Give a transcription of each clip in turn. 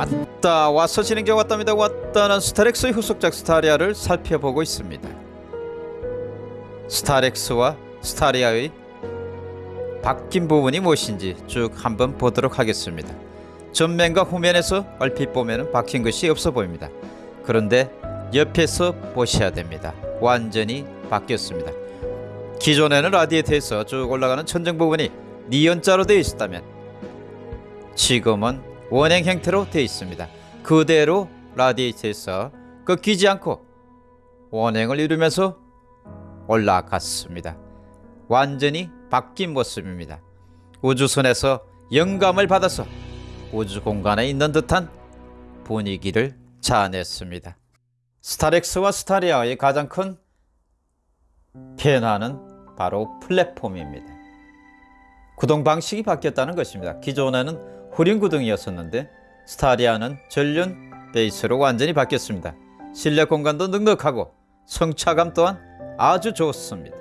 왔다 와서 진행자 왔답니다. 왔다는 스타렉스의 후속작 스타리아를 살펴보고 있습니다. 스타렉스와 스타리아의 바뀐 부분이 무엇인지 쭉 한번 보도록 하겠습니다. 전면과 후면에서 얼핏 보면 바뀐 것이 없어 보입니다. 그런데 옆에서 보셔야 됩니다. 완전히 바뀌었습니다. 기존에는 라디에이터에서 쭉 올라가는 천정 부분이 니은자로 되어 있었다면 지금은 원행 형태로 되어 있습니다. 그대로 라디에이터에서 꺾이지 않고 원행을 이루면서 올라갔습니다. 완전히 바뀐 모습입니다. 우주선에서 영감을 받아서 우주 공간에 있는 듯한 분위기를 자아냈습니다. 스타렉스와 스타리아의 가장 큰 변화는 바로 플랫폼입니다. 구동 방식이 바뀌었다는 것입니다. 기존에는 후륜 구동이었었는데 스타리아는 전륜 베이스로 완전히 바뀌었습니다. 실내 공간도 넉넉하고 성차감 또한 아주 좋습니다.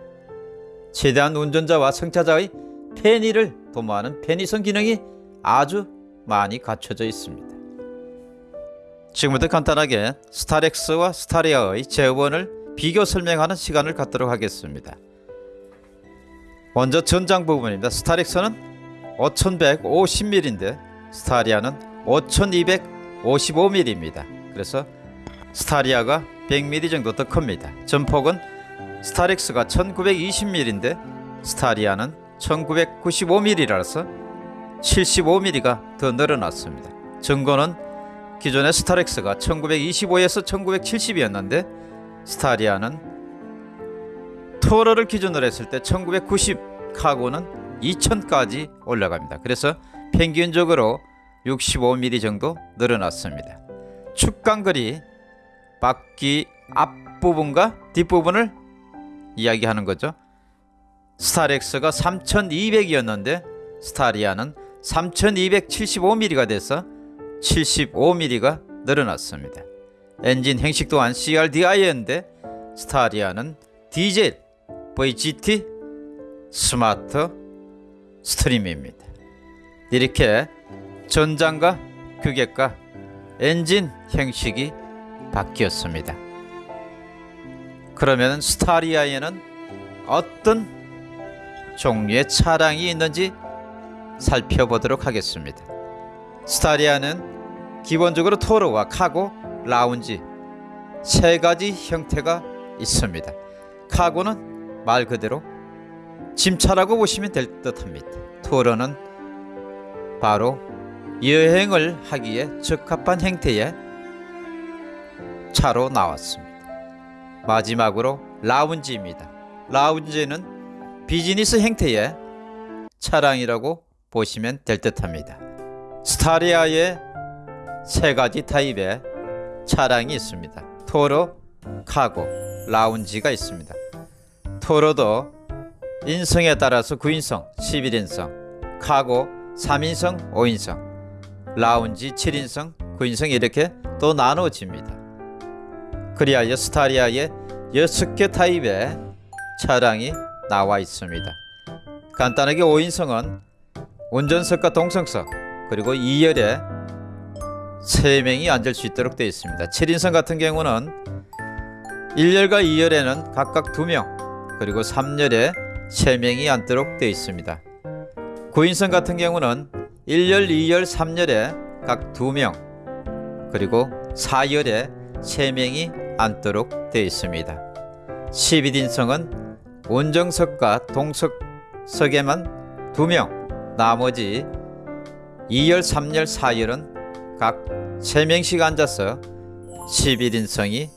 최대한 운전자와 승차자의 편의를 도모하는 편의성 기능이 아주 많이 갖춰져 있습니다. 지금부터 간단하게 스타렉스와 스타리아의 재원을 비교 설명하는 시간을 갖도록 하겠습니다. 먼저 전장 부분입니다. 스타렉스는 5150mm인데 스타리아는 5255mm입니다. 그래서 스타리아가 100mm 정도 더 큽니다. 전폭은 스타렉스가 1920mm인데 스타리아는 1995mm라서 75mm가 더 늘어났습니다. 전고는 기존의 스타렉스가 1925에서 1970이었는데 스타리아는 토러를 기준으로 했을 때 1990 카고는 2000까지 올라갑니다. 그래서 평균적으로 65mm 정도 늘어났습니다. 축강거리 바퀴 앞부분과 뒷부분을 이야기하는 거죠. 스타렉스가 3200이었는데 스타리아는 3275mm가 돼서 75mm가 늘어났습니다. 엔진 형식 또한 CRDI였는데 스타리아는 디젤 VGT 스마트 스트림입니다. 이렇게 전장과 규격과 엔진 형식이 바뀌었습니다. 그러면 스타리아에는 어떤 종류의 차량이 있는지 살펴보도록 하겠습니다. 스타리아는 기본적으로 토로와 카고, 라운지 세 가지 형태가 있습니다. 카고는 말 그대로 짐차라고 보시면 될 듯합니다. 토로는 바로 여행을 하기에 적합한 형태의 차로 나왔습니다. 마지막으로 라운지입니다. 라운지는 비즈니스 형태의 차량이라고 보시면 될 듯합니다. 스타리아의 세 가지 타입의 차량이 있습니다. 토로, 카고, 라운지가 있습니다. 토로도 인성에 따라서 9인성, 11인성, 카고 3인성, 5인성, 라운지 7인성, 9인성 이렇게 또 나눠집니다. 그리하여 스타리아에 6개 타입의 차량이 나와 있습니다. 간단하게 5인성은 운전석과 동성석 그리고 2열에 3명이 앉을 수 있도록 되어 있습니다. 7인선 같은 경우는 1열과 2열에는 각각 2명 그리고 3열에 3명이 앉도록 되어 있습니다. 9인선 같은 경우는 1열, 2열, 3열에 각 2명 그리고 4열에 3명이 앉도록 되어 있습니다. 11인승은 운정석과 동석석에만 2명 나머지 2열, 3열, 4열은 각 3명씩 앉아서 11인승이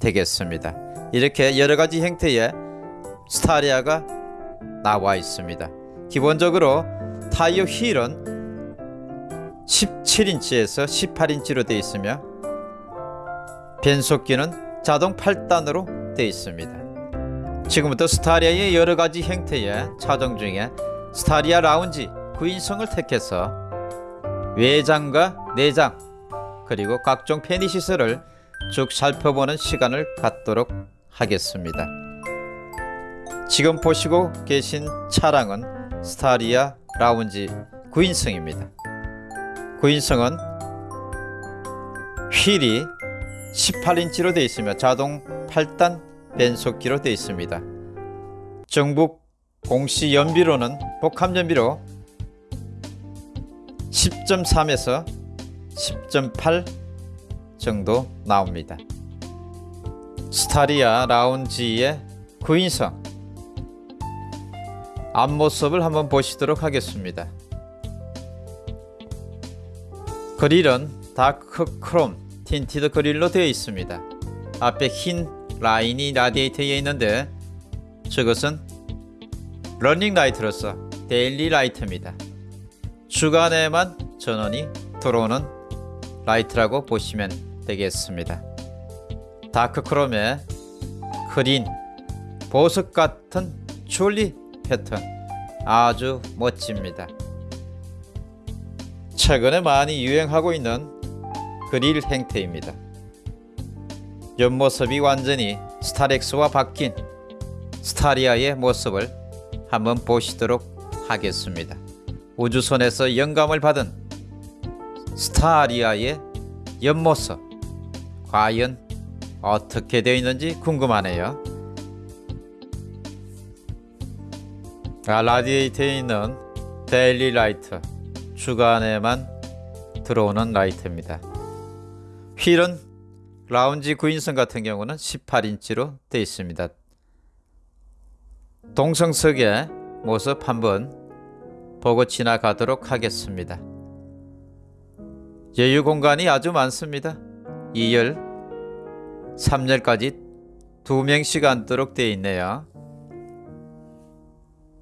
되겠습니다. 이렇게 여러가지 형태의 스타리아가 나와 있습니다. 기본적으로 타이어 휠은 17인치에서 18인치로 되어 있으며 변속기는 자동 8단으로 되어 있습니다. 지금부터 스타리아의 여러가지 형태의 차종 중에 스타리아 라운지 9인승을 택해서 외장과 내장 그리고 각종 편의시설을 쭉 살펴보는 시간을 갖도록 하겠습니다. 지금 보시고 계신 차량은 스타리아 라운지 9인승입니다. 9인승은 휠이 18인치로 되어 있으며 자동 8단 변속기로 되어 있습니다. 정북 공시 연비로는 복합 연비로 10.3에서 10.8 정도 나옵니다. 스타리아 라운지의 구인승 앞모습을 한번 보시도록 하겠습니다. 그릴은 dark 크롬 tinted 그릴로 되어 있습니다. 앞에 흰 라인이 라디에이터에 있는데 저것은 running light로서 daily light입니다. 주간에만 전원이 들어오는 라이트라고 보시면 되겠습니다. dark 크롬에 그린 보석 같은 주얼리 패턴 아주 멋집니다. 최근에 많이 유행하고 있는 그릴 형태입니다. 옆모습이 완전히 스타렉스와 바뀐 스타리아의 모습을 한번 보시도록 하겠습니다. 우주선에서 영감을 받은 스타리아의 옆모습 과연 어떻게 되어 있는지 궁금하네요. 라디에이터에 있는 daily light 주간에만 들어오는 라이트입니다. 휠은 라운지 구인선 같은 경우는 18인치로 되어 있습니다. 동성석의 모습 한번 보고 지나가도록 하겠습니다. 여유 공간이 아주 많습니다. 2열, 3열까지 2명씩 앉도록 되어 있네요.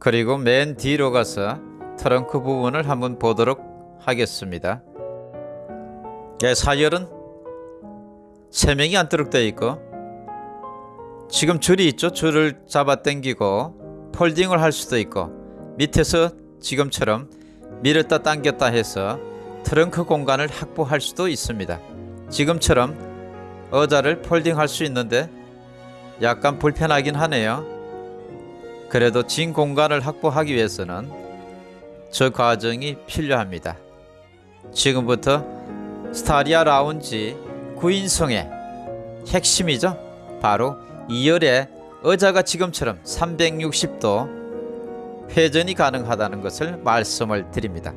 그리고 맨 뒤로 가서 트렁크 부분을 한번 보도록 하겠습니다. 예, 4열은 3명이 앉도록 되어 있고 지금 줄이 있죠. 줄을 잡아 당기고 폴딩을 할 수도 있고 밑에서 지금처럼 밀었다 당겼다 해서 트렁크 공간을 확보할 수도 있습니다. 지금처럼 의자를 폴딩할 수 있는데 약간 불편하긴 하네요. 그래도 진 공간을 확보하기 위해서는 저 과정이 필요합니다. 지금부터 스타리아 라운지 구인승의 핵심이죠. 바로 2열에 의자가 지금처럼 360도 회전이 가능하다는 것을 말씀을 드립니다.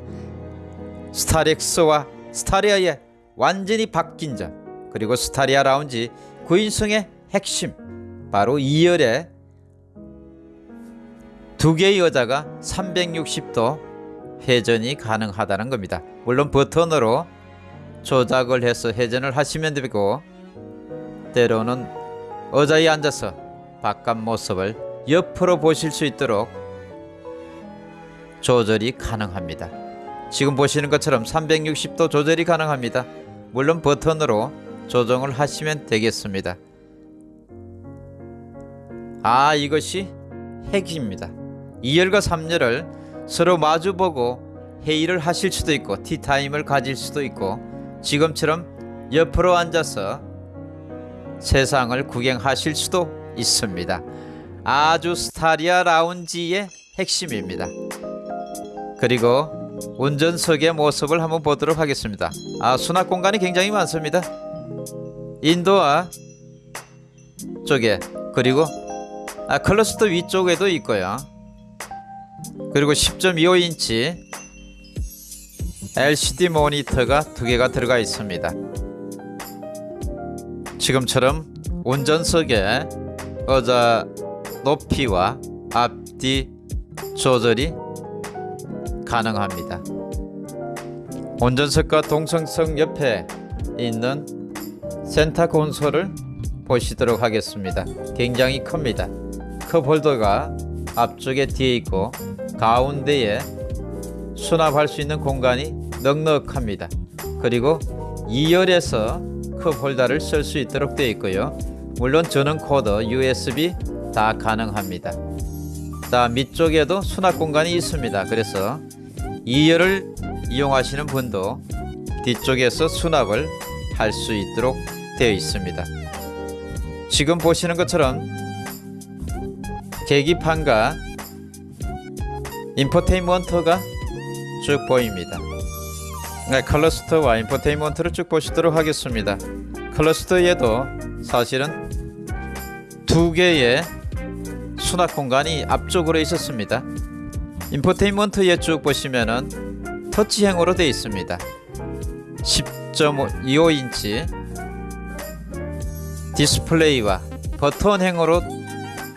스타렉스와 스타리아의 완전히 바뀐 점 그리고 스타리아 라운지 구인승의 핵심 바로 2열에 두 개의 여자가 360도 회전이 가능하다는 겁니다. 물론 버튼으로 조작을 해서 회전을 하시면 되고 때로는 의자에 앉아서 바깥 모습을 옆으로 보실 수 있도록 조절이 가능합니다. 지금 보시는 것처럼 360도 조절이 가능합니다. 물론 버튼으로 조정을 하시면 되겠습니다. 아 이것이 핵입니다. 2열과 3열을 서로 마주보고 회의를 하실 수도 있고 티타임을 가질 수도 있고 지금처럼 옆으로 앉아서 세상을 구경하실 수도 있습니다. 아주 스타리아 라운지의 핵심입니다. 그리고 운전석의 모습을 한번 보도록 하겠습니다. 아, 수납 공간이 굉장히 많습니다. 인도와 쪽에 그리고 아, 클러스터 위쪽에도 있고요. 그리고 10.25인치 LCD 모니터가 두 개가 들어가 있습니다. 지금처럼 운전석에 의자 높이와 앞뒤 조절이 가능합니다. 운전석과 동승석 옆에 있는 센터 콘솔을 보시도록 하겠습니다. 굉장히 큽니다. cup holder가 앞쪽에 뒤에 있고 가운데에 수납할 수 있는 공간이 넉넉합니다. 그리고 2열에서 cup holder를 쓸 수 있도록 되어 있고요. 물론 전원 코드 USB 다 가능합니다. 자 밑쪽에도 수납 공간이 있습니다. 그래서 2열을 이용하시는 분도 뒤쪽에서 수납을 할 수 있도록 되어 있습니다. 지금 보시는 것처럼 계기판과 infotainment가 쭉 보입니다. 네, 클러스터와 infotainment를 쭉 보시도록 하겠습니다. 클러스터에도 사실은 두 개의 수납 공간이 앞쪽으로 있었습니다. infotainment에 쭉 보시면은 터치형으로 되어 있습니다. 10.25인치 디스플레이와 버튼형으로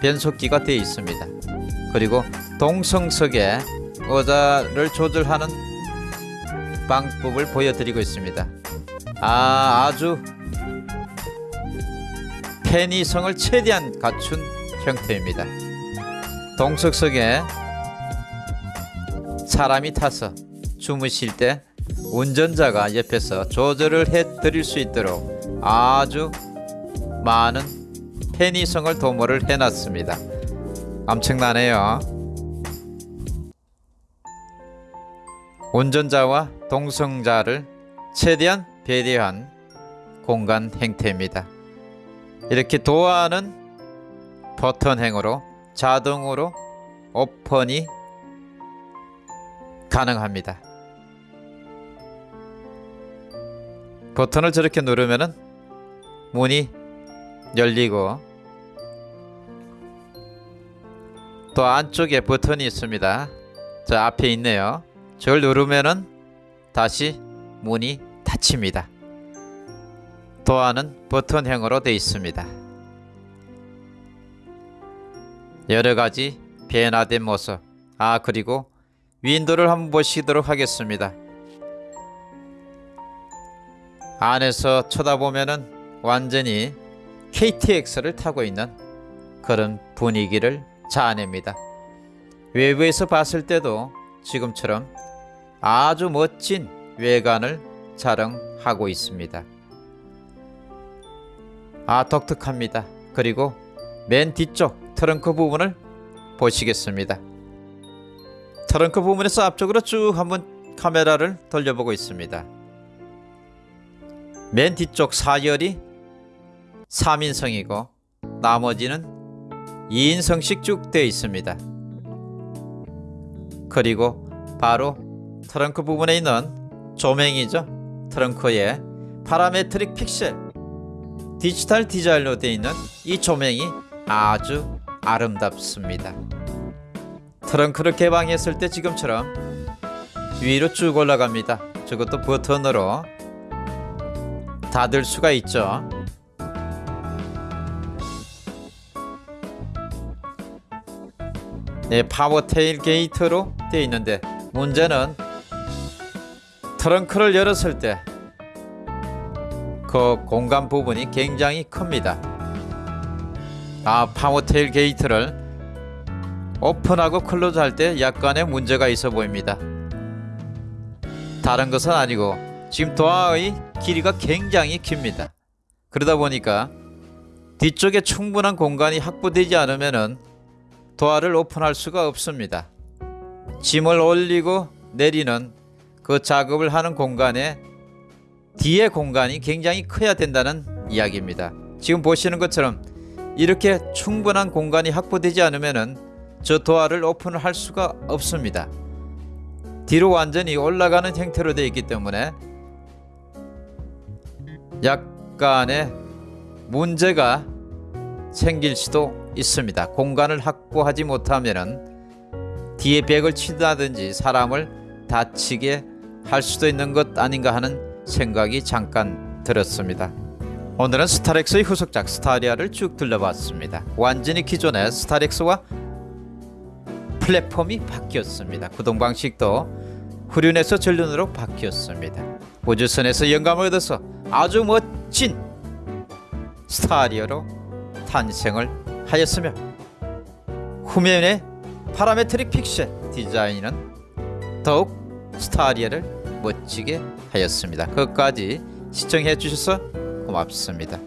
변속기가 되어 있습니다. 그리고 동승석에 의자를 조절하는 방법을 보여드리고 있습니다. 아, 아주 편의성을 최대한 갖춘 형태입니다. 동석석에 사람이 타서 주무실 때 운전자가 옆에서 조절을 해 드릴 수 있도록 아주 많은 편의성을 도모를 해놨습니다. 엄청나네요. 운전자와 동성자를 최대한 배려한 공간 형태입니다. 이렇게 도어는 버튼행으로 자동으로 오픈이 가능합니다. 버튼을 저렇게 누르면은 문이 열리고 또 안쪽에 버튼이 있습니다. 저 앞에 있네요. 저걸 누르면은 다시 문이 닫힙니다. 도안은 버튼형으로 되어 있습니다. 여러 가지 변화된 모습. 아 그리고 윈도를 한번 보시도록 하겠습니다. 안에서 쳐다보면은 완전히 KTX를 타고 있는 그런 분위기를 자아냅니다. 외부에서 봤을 때도 지금처럼 아주 멋진 외관을 자랑하고 있습니다. 아 독특합니다. 그리고 맨 뒤쪽 트렁크 부분을 보시겠습니다. 트렁크 부분에서 앞쪽으로 쭉 한번 카메라를 돌려보고 있습니다. 맨 뒤쪽 사열이 3인승이고 나머지는 2인승씩 쭉 되어 있습니다. 그리고 바로 트렁크 부분에 있는 조명이죠. 트렁크에 parametric pixel 디지털 디자인으로 되어 있는 이 조명이 아주 아름답습니다. 트렁크를 개방했을 때 지금처럼 위로 쭉 올라갑니다. 저것도 버튼으로 닫을 수가 있죠. 네, power tailgate로 되어 있는데 문제는 트렁크를 열었을 때 그 공간 부분이 굉장히 큽니다. 아, power tailgate를 오픈하고 close 할 때 약간의 문제가 있어 보입니다. 다른 것은 아니고 지금 도어의 길이가 굉장히 깁니다. 그러다 보니까 뒤쪽에 충분한 공간이 확보되지 않으면 은 도어를 오픈할 수가 없습니다. 짐을 올리고 내리는 그 작업을 하는 공간에 뒤에 공간이 굉장히 커야 된다는 이야기입니다. 지금 보시는 것처럼 이렇게 충분한 공간이 확보되지 않으면은 저 도화를 오픈을 할 수가 없습니다. 뒤로 완전히 올라가는 형태로 되어 있기 때문에 약간의 문제가 생길 수도 있습니다. 공간을 확보하지 못하면은 뒤에 벽을 치다든지 사람을 다치게 할 수도 있는 것 아닌가 하는 생각이 잠깐 들었습니다. 오늘은 스타렉스의 후속작 스타리아를 쭉 둘러봤습니다. 완전히 기존의 스타렉스와 플랫폼이 바뀌었습니다. 구동 방식도 후륜에서 전륜으로 바뀌었습니다. 우주선에서 영감을 얻어서 아주 멋진 스타리아로 탄생을 하였으며 후면의 parametric pixel 디자인은 더욱 스타리아를 멋지게 하였습니다. 끝까지 시청해 주셔서 고맙습니다.